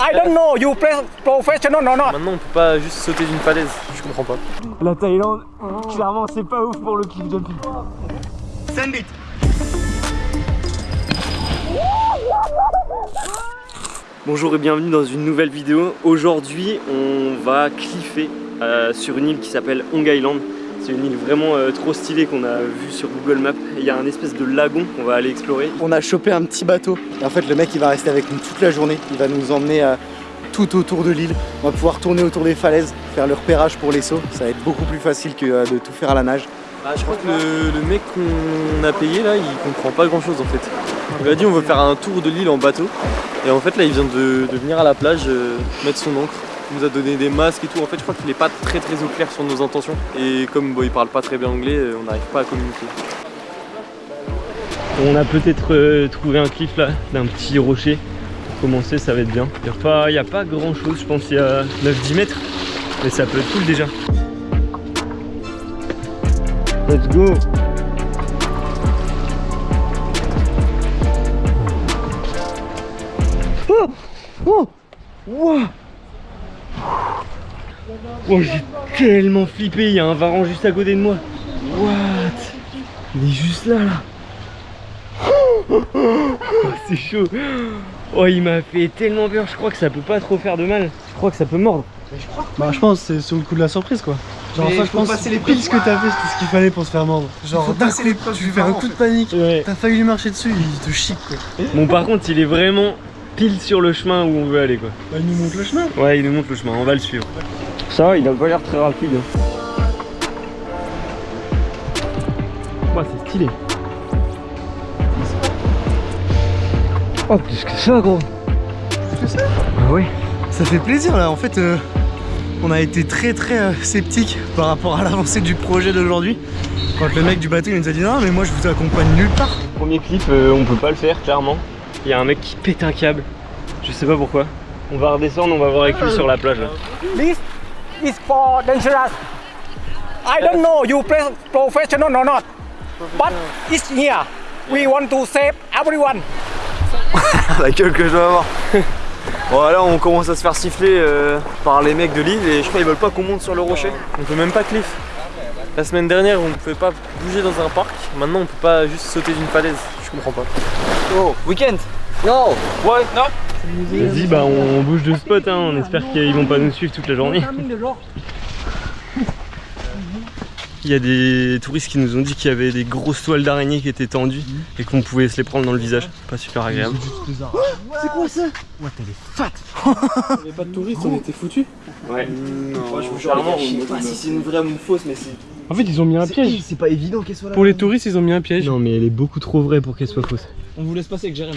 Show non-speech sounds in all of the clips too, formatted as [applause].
I don't know, you play professional or not? Maintenant, on peut pas juste sauter d'une falaise. Je comprends pas. La Thaïlande, clairement, c'est pas ouf pour le cliff jumping. Send it. Bonjour et bienvenue dans une nouvelle vidéo. Aujourd'hui, on va cliffer euh, sur une île qui s'appelle Hong Island. C'est une île vraiment euh, trop stylée qu'on a vue sur Google Maps. Il y a un espèce de lagon qu'on va aller explorer. On a chopé un petit bateau. Et en fait, le mec, il va rester avec nous toute la journée. Il va nous emmener euh, tout autour de l'île. On va pouvoir tourner autour des falaises, faire le repérage pour les sauts. Ça va être beaucoup plus facile que euh, de tout faire à la nage. Ah, je crois que le, le mec qu'on a payé là, il comprend pas grand chose en fait. Il m'a dit on veut faire un tour de l'île en bateau. Et en fait là il vient de, de venir à la plage euh, mettre son encre. Il nous a donné des masques et tout. En fait je crois qu'il est pas très très au clair sur nos intentions. Et comme bon, il parle pas très bien anglais, euh, on n'arrive pas à communiquer. On a peut-être euh, trouvé un cliff là, d'un petit rocher. Pour commencer ça va être bien. Il n'y a, pas- a pas grand chose, je pense il y a 9-10 mètres. Mais ça peut être cool déjà. Let's go Oh Oh Wow Oh j'ai tellement flippé, il y a un varan juste à côté de moi. What? Il est juste là là. Oh, c'est chaud. Oh il m'a fait tellement peur, je crois que ça peut pas trop faire de mal. Je crois que ça peut mordre. Bah, je pense que c'est sur le coup de la surprise quoi. Genre, ça, je pense que pile ce que t'as fait, c'est ce qu'il fallait pour se faire mordre. Genre, d'un coup, tu lui fais un coup de panique. Ouais. T'as failli lui marcher dessus, il te chic quoi. Bon par contre il est vraiment pile sur le chemin où on veut aller quoi. Bah, il nous montre le chemin. Ouais il nous montre le chemin, on va le suivre. Ça il a pas l'air très rapide. hein. C'est stylé. Oh plus que ça gros? Plus que ça Ah ouais. Ça fait plaisir là, en fait, euh, on a été très très euh, sceptique par rapport à l'avancée du projet d'aujourd'hui. Quand le mec du bateau il nous a dit non mais moi je vous accompagne nulle part. Premier clip euh, on peut pas le faire clairement. Il y a un mec qui pète un câble. Je sais pas pourquoi. On va redescendre, on va voir avec lui sur la plage là. This is for dangerous. I don't know, you play professional or not? But it's here. We want to save everyone. [laughs] la gueule que je dois avoir. Bon là on commence à se faire siffler euh, par les mecs de l'île et je crois qu'ils veulent pas qu'on monte sur le rocher. On peut même pas cliff. La semaine dernière, on pouvait pas bouger dans un parc. Maintenant, on peut pas juste sauter d'une falaise. Je comprends pas. Oh, week-end No What No Vas-y, bah on bouge de spot. Hein. On espère qu'ils vont pas nous suivre toute la journée. [laughs] Il y a des touristes qui nous ont dit qu'il y avait des grosses toiles d'araignée qui étaient tendues et qu'on pouvait se les prendre dans le visage. Pas super agréable. C'est quoi ça? [laughs] Il n'y avait pas de touristes, on était foutus? Ouais. Non, je vous jure, je sais pas si c'est une vraie ou une fausse, mais c'est. En fait ils ont mis un piège. C'est pas évident qu'elle soit là. Pour les touristes ils ont mis un piège. Non, mais elle est beaucoup trop vraie pour qu'elle soit fausse. On vous laisse passer avec Jérém.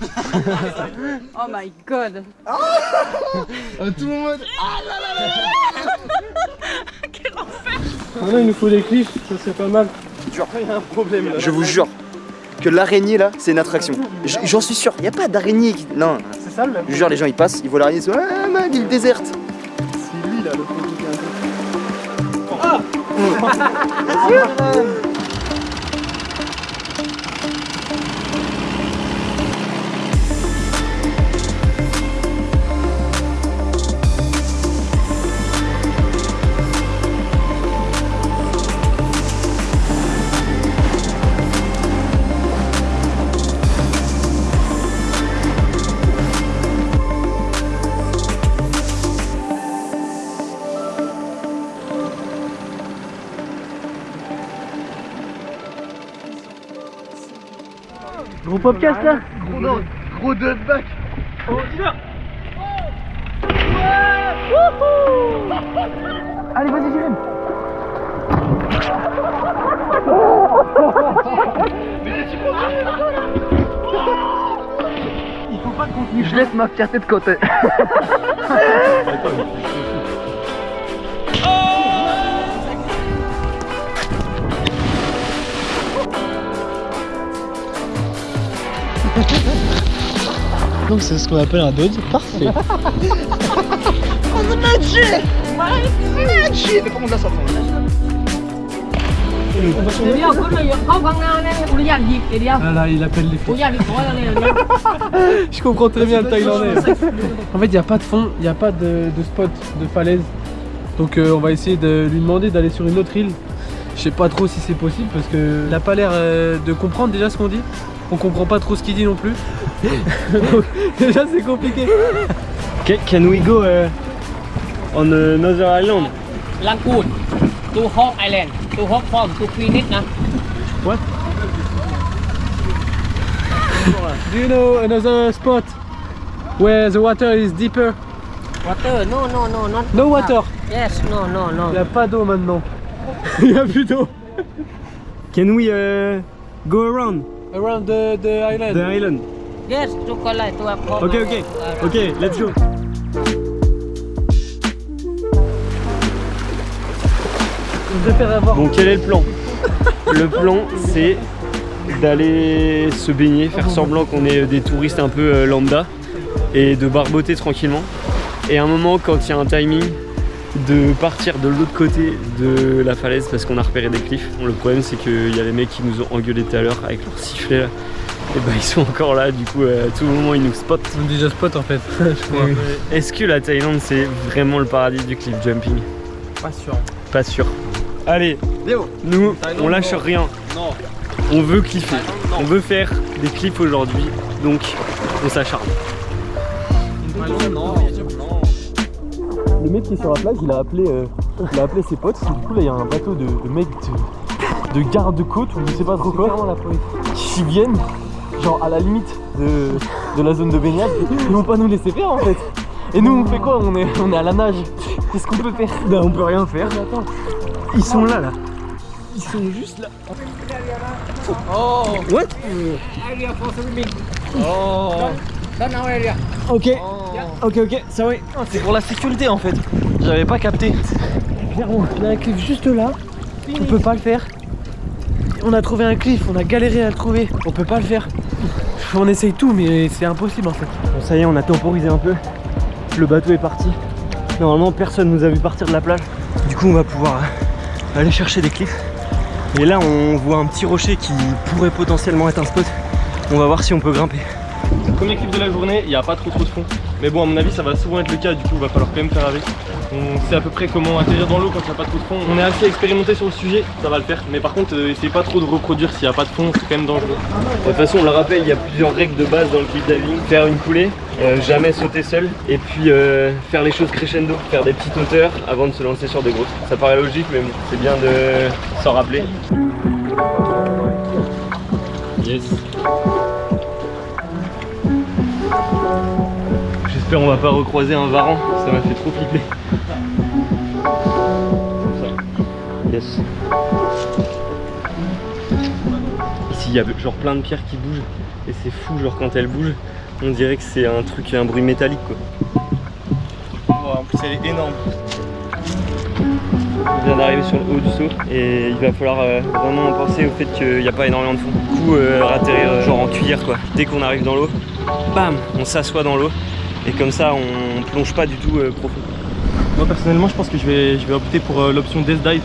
[laughs] Oh my god. À [laughs] tout moment. [laughs] Ah non il nous faut des cliffs, ça c'est pas mal. Je vous jure que l'araignée là, c'est une attraction. J'en suis sûr, y a pas d'araignée qui. Non, C'est ça le même. je vous jure, les gens ils passent, ils voient l'araignée, ils se disent Ah, ma ville déserte C'est lui là, le poteau Gros podcast là. Gros, gros back Allez vas-y Jérém. Je laisse ma fierté de côté. [laughs] Donc c'est ce qu'on appelle un dodge parfait. Ah là, il appelle les flics. [laughs] Je comprends très bien le Thaïlandais. [laughs] En fait, il n'y a pas de fond, il n'y a pas de, spot, de falaise. Donc euh, on va essayer de lui demander d'aller sur une autre île. Je sais pas trop si c'est possible parce qu'il n'a pas l'air euh, de comprendre déjà ce qu'on dit on comprend pas trop ce qu'il dit non plus. [laughs] Déjà c'est compliqué. Okay, can we go uh, on uh, another island? Lankoon, to Hong Island, to Hong Kong, to Phoenix na. What? Do you know another spot where the water is deeper? Water? No, no, no, not. No water. Yes, no, no, no. Il n'y a pas d'eau maintenant. [laughs] Il n'y a plus d'eau. Can we uh, go around? around the, the island. The island. Yes, to collect, to approach. Okay, okay, okay, let's go. Je préfère avoir... Bon, quel est le plan? Le plan, c'est d'aller se baigner, faire semblant qu'on est des touristes un peu euh, lambda et de barboter tranquillement. Et à un moment, quand il y a un timing, de partir de l'autre côté de la falaise parce qu'on a repéré des cliffs. Bon, le problème c'est qu'il y a les mecs qui nous ont engueulé tout à l'heure avec leur sifflet là. Et bah ils sont encore là, du coup euh, à tout moment ils nous spotent. On est déjà spot en fait. [laughs] je crois. Est-ce que la Thaïlande c'est vraiment le paradis du cliff jumping? Pas sûr. Pas sûr. Allez, nous on lâche rien. Non. On veut cliffer. On veut faire des clips aujourd'hui. Donc on s'acharne. Le mec qui est sur la plage, il a appelé, euh, il a appelé ses potes. Du coup, là, il y a un bateau de, de mecs de, de garde-côte ou je sais pas trop quoi qui viennent, genre à la limite de, de la zone de baignade. Ils vont pas nous laisser faire en fait. Et nous, on fait quoi? On est, on est à la nage. Qu'est-ce qu'on peut faire? Bah on peut rien faire. Ils sont là là. Ils sont juste là. What? Area swimming Oh, Ok. Ok ok, ça oui. c'est pour la sécurité en fait. J'avais pas capté. Clairement, il y a un cliff juste là. On peut pas le faire. On a trouvé un cliff, on a galéré à le trouver. On peut pas le faire. On essaye tout, mais c'est impossible en fait. Bon ça y est, on a temporisé un peu. Le bateau est parti. Normalement personne nous a vu partir de la plage. Du coup on va pouvoir euh, aller chercher des cliffs. Et là on voit un petit rocher qui pourrait potentiellement être un spot. On va voir si on peut grimper. Premier clip de la journée, il n'y a pas trop trop de fond. Mais bon, à mon avis, ça va souvent être le cas, du coup, il va falloir quand même faire avec. On sait à peu près comment atterrir dans l'eau quand il n'y a pas trop de fond. On est assez expérimenté sur le sujet, ça va le faire. Mais par contre, euh, essayez pas trop de reproduire s'il n'y a pas de fond, c'est quand même dangereux. De toute façon, on le rappelle, il y a plusieurs règles de base dans le clip diving. Faire une coulée, euh, jamais sauter seul, et puis euh, faire les choses crescendo, faire des petites hauteurs avant de se lancer sur des grosses. Ça paraît logique, mais bon, c'est bien de s'en rappeler. Yes. J'espère on va pas recroiser un varan, ça m'a fait trop flipper. Comme ça. Yes. Ici il y a genre plein de pierres qui bougent et c'est fou genre quand elles bougent on dirait que c'est un truc, un bruit métallique quoi. en plus, elle est énorme. On vient d'arriver sur le haut du saut et il va falloir euh, vraiment penser au fait qu'il n'y a pas énormément de fond. Du coup euh, atterrir euh, genre en cuillère quoi. Dès qu'on arrive dans l'eau, bam, on s'assoit dans l'eau et comme ça on plonge pas du tout euh, profond. Moi, personnellement, je pense que je vais, je vais opter pour euh, l'option Death Dive.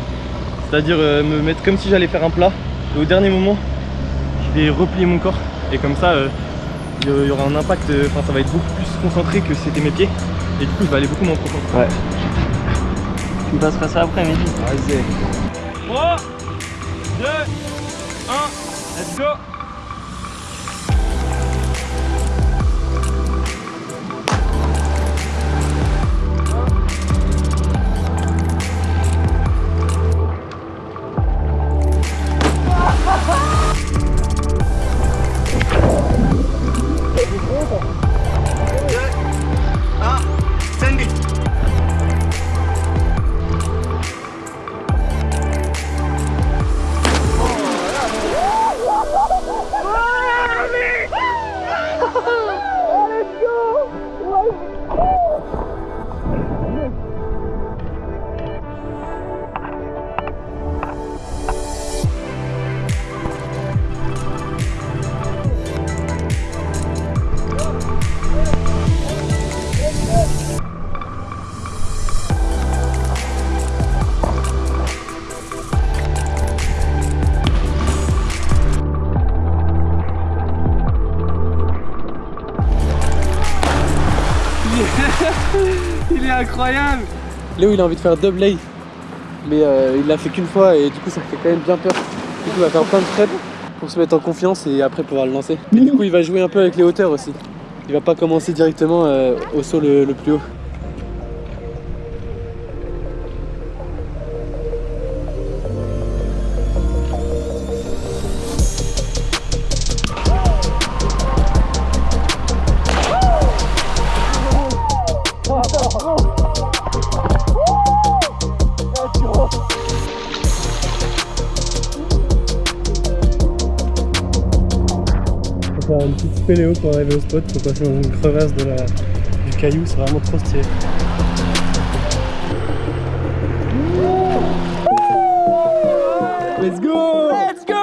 C'est-à-dire euh, me mettre comme si j'allais faire un plat. Et au dernier moment, je vais replier mon corps. Et comme ça, euh, il y aura un impact, euh, enfin, ça va être beaucoup plus concentré que c'était mes pieds. Et du coup, je vais aller beaucoup moins profond. Ouais. Tu me passeras ça après midi. Vas-y. 3, 2, 1, let's go incroyable Léo il a envie de faire double lay mais euh, il l'a fait qu'une fois et du coup ça fait quand même bien peur. Du coup il va faire plein de prep pour se mettre en confiance et après pouvoir le lancer. Du coup il va jouer un peu avec les hauteurs aussi. Il va pas commencer directement euh, au saut le plus haut. Spéléo pour arriver au spot, faut passer dans une crevasse de la, du caillou, c'est vraiment trop stylé. Let's go Let's go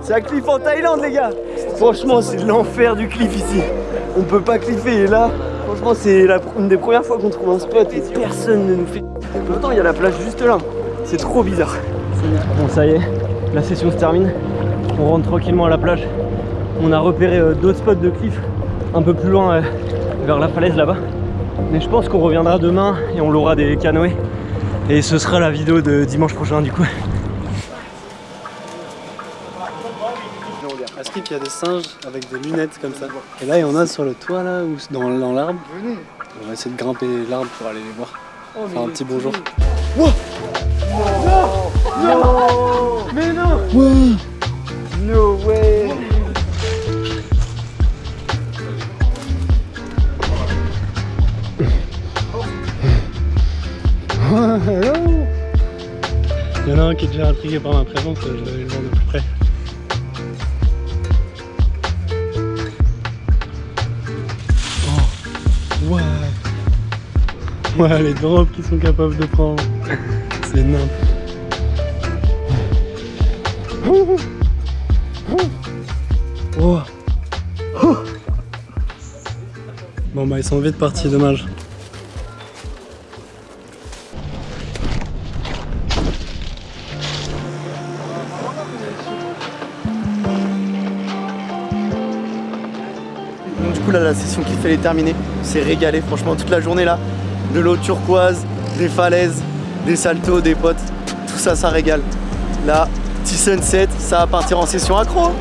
C'est un cliff en Thaïlande les gars Franchement c'est l'enfer du cliff ici. On peut pas cliffer et là, franchement c'est la- une des premières fois qu'on trouve un spot et personne ne nous fait. Pourtant il y a la plage juste là. C'est trop bizarre. Bon ça y est, la session se termine. On rentre tranquillement à la plage. On a repéré euh, d'autres spots de cliff un peu plus loin euh, vers la falaise là-bas. Mais je pense qu'on reviendra demain et on l'aura des canoës. Et ce sera la vidéo de dimanche prochain du coup. À Skip, il y a des singes avec des lunettes comme ça. Et là, il y en a sur le toit là, ou dans, dans l'arbre. On va essayer de grimper l'arbre pour aller les voir. Faire un petit bonjour. No intrigué par ma présence, je vais le voir de plus près. Oh, ouais. Ouais, les drops qu'ils sont capables de prendre. C'est énorme. Oh. Oh. Bon bah ils sont vite partis, dommage. Coup là la session qu'il fallait terminer, c'est régalé franchement toute la journée là. De l'eau turquoise, des falaises, des saltos, des potes, tout ça ça régale. Là, petit sunset, ça va partir en session accro. hein.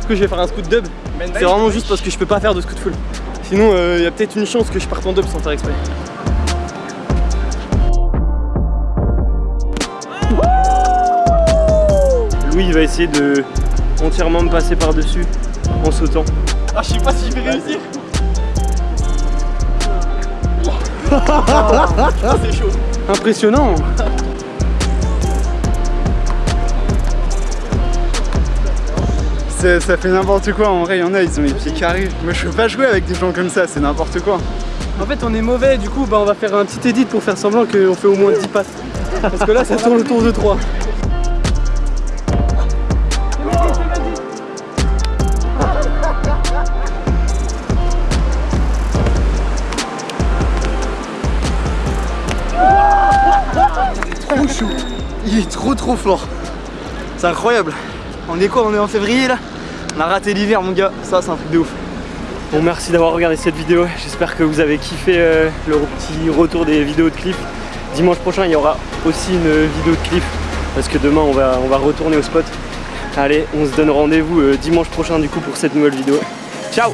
Du coup je vais faire un scoot dub? C'est vraiment juste parce que je peux pas faire de scoot full. Sinon il y a peut-être une chance que je parte en dub sans faire exprès. Louis il va essayer de entièrement me passer par-dessus en sautant. Ah je sais pas si je vais réussir. c'est chaud. Impressionnant Ça, ça fait n'importe quoi en vrai, il y en a, ils ont les pieds carrés. Moi je peux pas jouer avec des gens comme ça, c'est n'importe quoi. En fait on est mauvais, du coup bah, on va faire un petit edit pour faire semblant qu'on fait au moins 10 passes. Parce que là ça tourne autour de 3. Trop trop fort. C'est incroyable. On est quoi On est en février là? On a raté l'hiver mon gars, ça c'est un truc de ouf. Bon merci d'avoir regardé cette vidéo, j'espère que vous avez kiffé euh, le petit retour des vidéos de cliff. Dimanche prochain il y aura aussi une vidéo de cliff parce que demain on va, on va retourner au spot. Allez, on se donne rendez-vous euh, dimanche prochain du coup pour cette nouvelle vidéo. Ciao